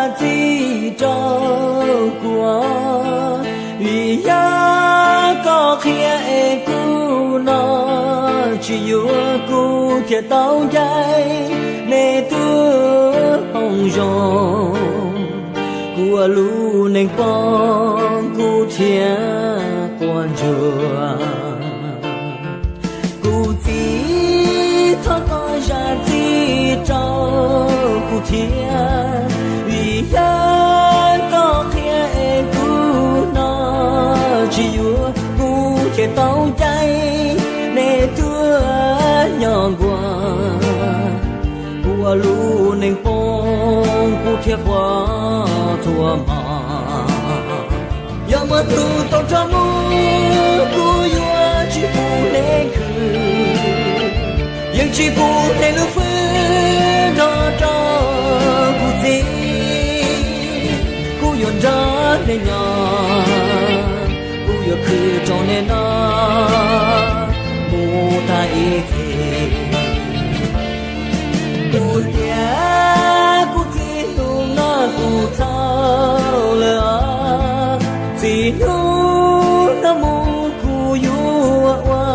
ra gì cho của vì ya có khía e cu nó chỉ yêu cu thiệt tao dây nè tu hồng rong của lu nên con cu thiệt quan chùa cu chỉ thoát con ra gì cho cu thiệt phong của thiệt quá thua mà. Ya mà tu tao cho mu của yêu chỉ phụ nên khứ nhưng chỉ phụ nên lu phứ đó cho của gì của yêu ra nên nhỏ của yêu khứ cho nên nó mu u thao lỡ chỉ nu nó mu yêu qua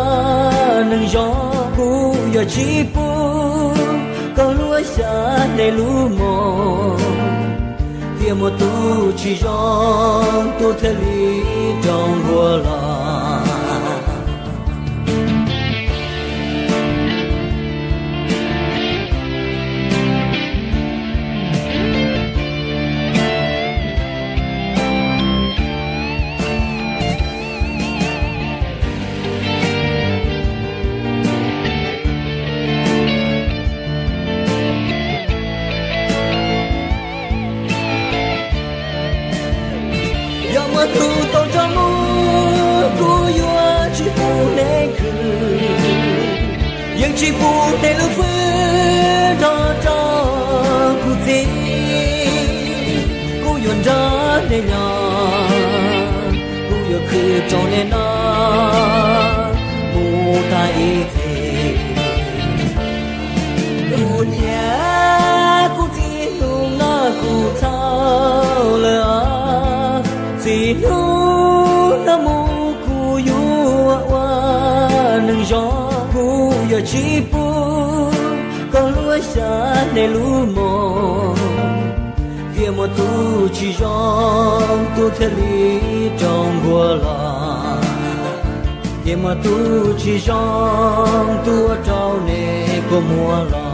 nâng gió cô yêu chỉ bu câu lúa xa để lúa mò kia một tu chỉ gió tu thế lý trong vua lòng ya mà cho mu cô yêu chỉ phụ nên khứ nhưng chỉ phụ nên lúc gì yêu cho mu gió cô giờ chỉ bu con lúa xa để lúa mò. Kia một tu chỉ gió tu thế lý trong vua là kia mà tu chỉ gió tu trao nề của mùa là